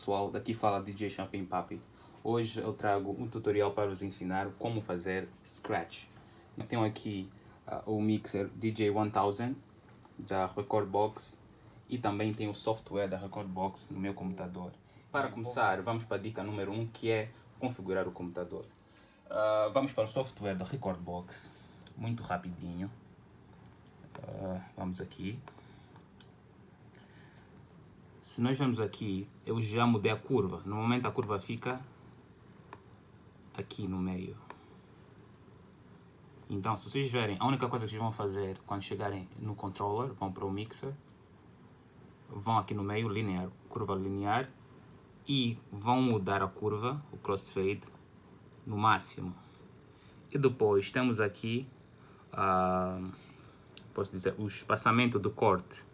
pessoal, daqui fala DJ Champagne Papi. Hoje eu trago um tutorial para vos ensinar como fazer Scratch. Eu tenho aqui uh, o mixer DJ 1000 da Recordbox e também tenho o software da Recordbox no meu computador. Para começar, vamos para a dica número 1 um, que é configurar o computador. Uh, vamos para o software da Recordbox, muito rapidinho. Uh, vamos aqui. Se nós vamos aqui, eu já mudei a curva. No momento a curva fica aqui no meio. Então, se vocês verem, a única coisa que vocês vão fazer quando chegarem no controller, vão para o mixer, vão aqui no meio, linear, curva linear, e vão mudar a curva, o crossfade, no máximo. E depois temos aqui, uh, posso dizer, o espaçamento do corte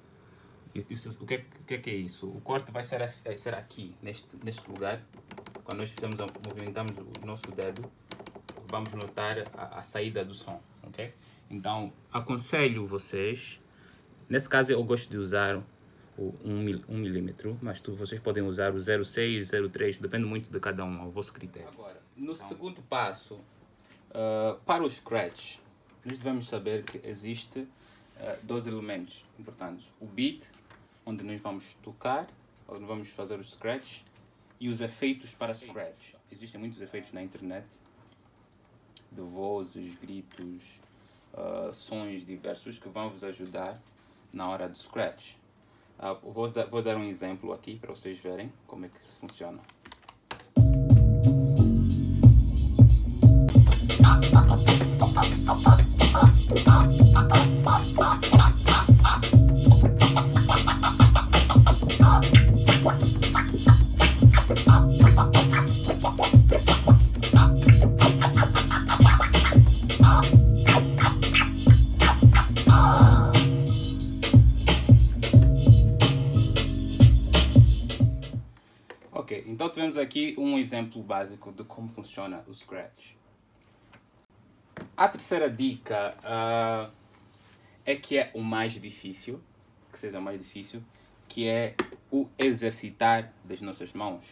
isso, o, que é, o que é, que é isso? O corte vai ser, ser aqui, neste, neste lugar. Quando nós fizemos, movimentamos o nosso dedo, vamos notar a, a saída do som, ok? Então, aconselho vocês, nesse caso eu gosto de usar o 1 um, milímetro, mas tu, vocês podem usar o 0,6, 0,3, depende muito de cada um, ao vosso critério. Agora, no então, segundo passo, uh, para o scratch, nós devemos saber que existe uh, dois elementos importantes, o beat onde nós vamos tocar, onde vamos fazer o scratch e os efeitos para scratch. Existem muitos efeitos na internet, de vozes, gritos, uh, sons diversos que vão vos ajudar na hora do scratch. Uh, vou, dar, vou dar um exemplo aqui para vocês verem como é que isso funciona. Ok, então tivemos aqui um exemplo básico de como funciona o Scratch. A terceira dica uh, é que é o mais difícil, que seja o mais difícil, que é o exercitar das nossas mãos.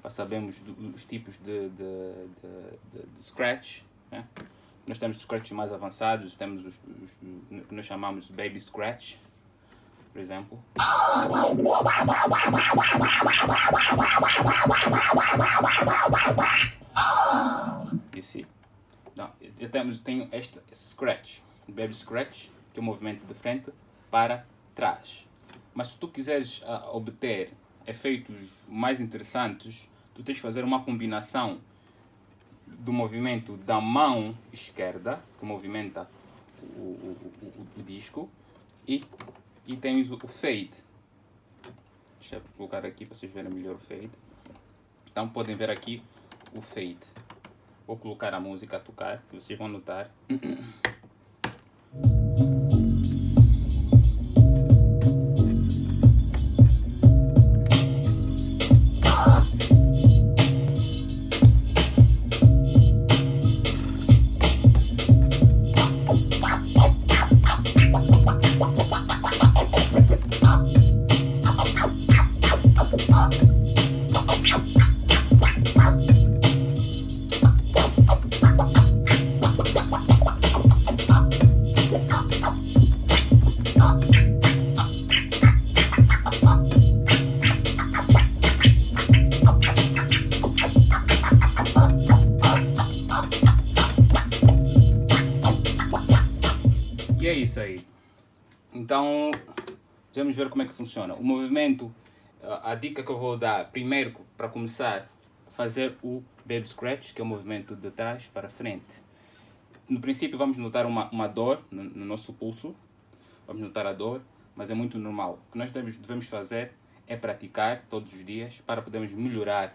Para sabermos os tipos de, de, de, de Scratch. Né? Nós temos Scratch mais avançados, temos os, que nós chamamos de Baby Scratch, por exemplo. See? Não, eu temos, tenho este scratch, baby scratch, que é o movimento de frente para trás. Mas se tu quiseres uh, obter efeitos mais interessantes, tu tens de fazer uma combinação do movimento da mão esquerda, que movimenta o, o, o, o disco, e e temos o fade. Deixa eu colocar aqui para vocês verem melhor o fade. Então podem ver aqui o fade. Vou colocar a música a tocar, que vocês vão notar. isso aí. Então, vamos ver como é que funciona. O movimento, a dica que eu vou dar, primeiro, para começar, fazer o baby scratch, que é o movimento de trás para frente. No princípio vamos notar uma, uma dor no, no nosso pulso, vamos notar a dor, mas é muito normal. O que nós devemos, devemos fazer é praticar todos os dias para podermos melhorar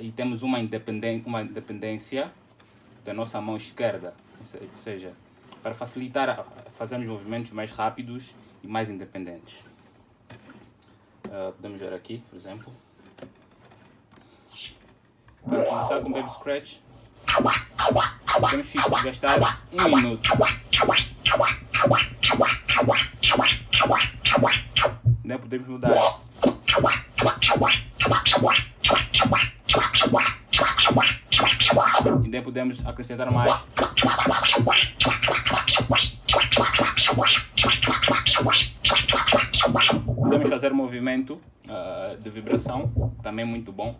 e temos uma independência, uma independência da nossa mão esquerda, ou seja, para facilitar fazermos movimentos mais rápidos e mais independentes. Uh, podemos ver aqui, por exemplo. Para começar com o Baby Scratch, podemos gastar um minuto. Né? Podemos mudar. Ainda podemos acrescentar mais. Podemos fazer movimento uh, de vibração, também muito bom.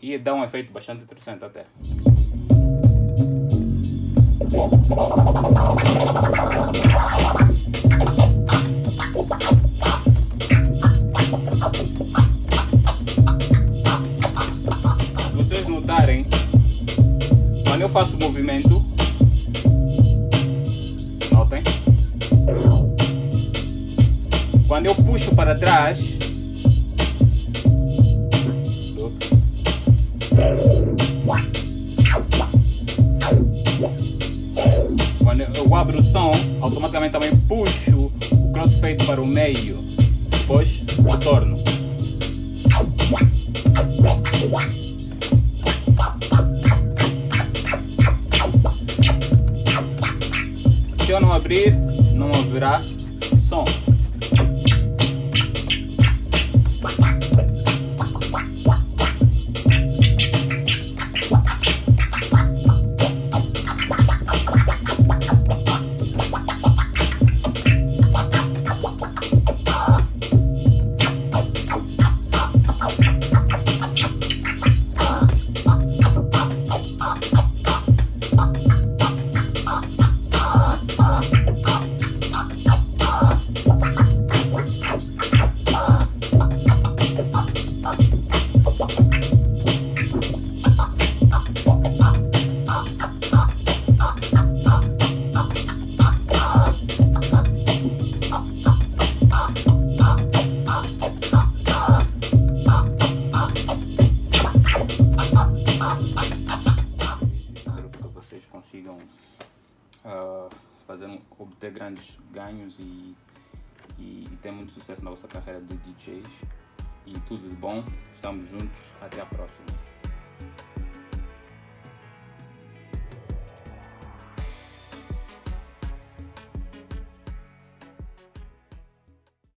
E dá um efeito bastante interessante até. Quando eu faço movimento, notem, quando eu puxo para trás, Quando eu abro o som, automaticamente também puxo o crossfade para o meio. Depois retorno. Abrir, não haverá som. Consigam uh, fazer, obter grandes ganhos e, e, e ter muito sucesso na vossa carreira de DJs. E tudo de bom, estamos juntos, até a próxima.